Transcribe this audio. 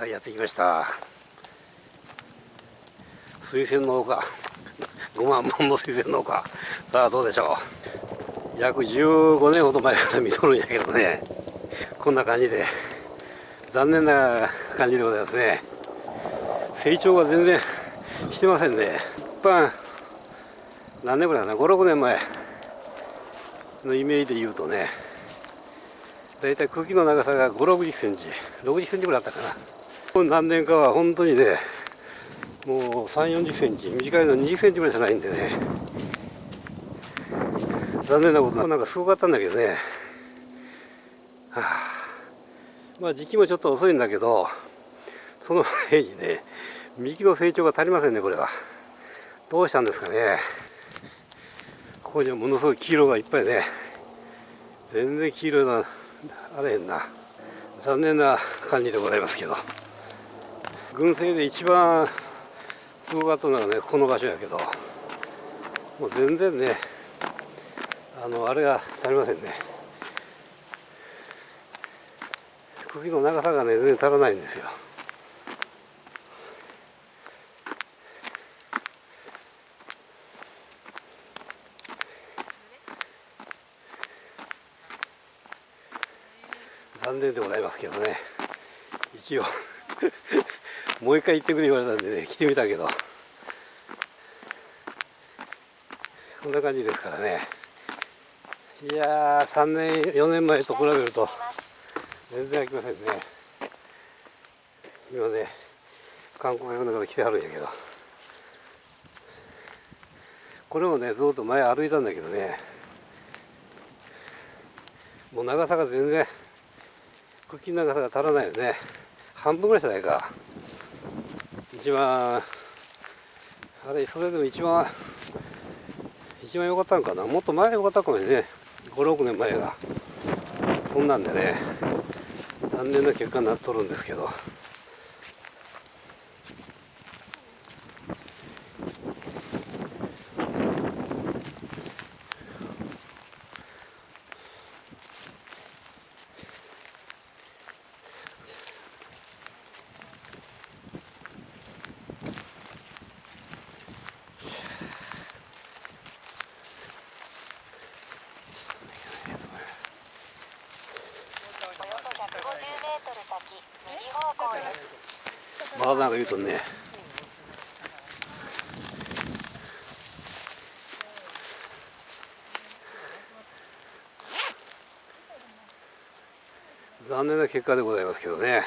さあやってきました。水仙農家5万本の水仙農家さあどうでしょう。約15年ほど前から見とるんやけどね。こんな感じで。残念な感じでございますね。成長が全然してませんね。一般何年ぐらいかな。56年前のイメージで言うとね。だいたい茎の長さが5 6 0センチ。6 0センチぐらいあったかな。何年かは本当にねもう3 4 0センチ短いの2 0センチぐらいじゃないんでね。残念なことなんかすごかったんだけどね、はあ、まあ時期もちょっと遅いんだけどその前にね幹の成長が足りませんねこれは。どうしたんですかね。ここにはものすごい黄色がいっぱいね。全然黄色なあれへんな。残念な感じでございますけど。群生で一番すごかったのはねこの場所やけど。もう全然ねあのあれが足りませんね。茎の長さがね全然足らないんですよ。残念でございますけどね。一応。もう一回行ってくれ言われたんでね来てみたけど。こんな感じですからね。いやー3年4年前と比べると全然飽きませんね。今ね観光客の方来てはるんやけど。これもねずっと前歩いたんだけどね。もう長さが全然茎の長さが足らないよね。半分ぐらいじゃないか。一番あれそれでも一番一番良かったのかな？もっと前良かったかもね。56年前が。そんなんでね残念な結果になっとるんですけど。まだなんか言うとね。残念な結果でございますけどね。